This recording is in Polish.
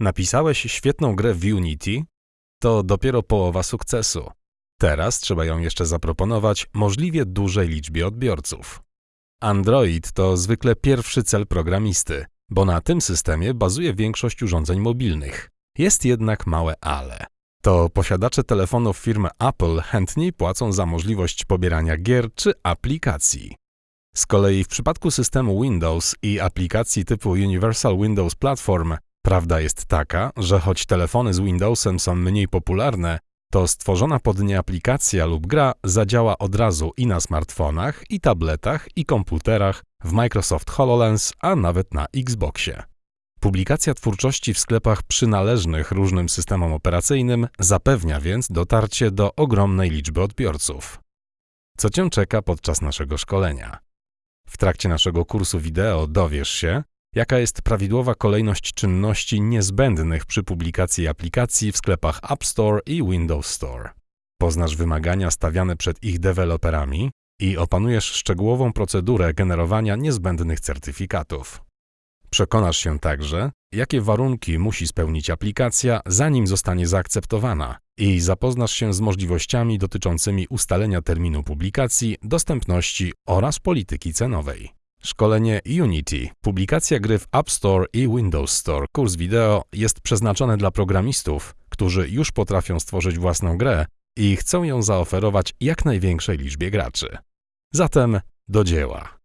Napisałeś świetną grę w Unity? To dopiero połowa sukcesu. Teraz trzeba ją jeszcze zaproponować możliwie dużej liczbie odbiorców. Android to zwykle pierwszy cel programisty, bo na tym systemie bazuje większość urządzeń mobilnych. Jest jednak małe ale. To posiadacze telefonów firmy Apple chętniej płacą za możliwość pobierania gier czy aplikacji. Z kolei w przypadku systemu Windows i aplikacji typu Universal Windows Platform prawda jest taka, że choć telefony z Windowsem są mniej popularne, to stworzona pod nie aplikacja lub gra zadziała od razu i na smartfonach, i tabletach, i komputerach, w Microsoft HoloLens, a nawet na Xboxie. Publikacja twórczości w sklepach przynależnych różnym systemom operacyjnym zapewnia więc dotarcie do ogromnej liczby odbiorców. Co Cię czeka podczas naszego szkolenia? W trakcie naszego kursu wideo dowiesz się, jaka jest prawidłowa kolejność czynności niezbędnych przy publikacji aplikacji w sklepach App Store i Windows Store. Poznasz wymagania stawiane przed ich deweloperami i opanujesz szczegółową procedurę generowania niezbędnych certyfikatów. Przekonasz się także, jakie warunki musi spełnić aplikacja, zanim zostanie zaakceptowana i zapoznasz się z możliwościami dotyczącymi ustalenia terminu publikacji, dostępności oraz polityki cenowej. Szkolenie Unity, publikacja gry w App Store i Windows Store, kurs wideo jest przeznaczony dla programistów, którzy już potrafią stworzyć własną grę i chcą ją zaoferować jak największej liczbie graczy. Zatem do dzieła.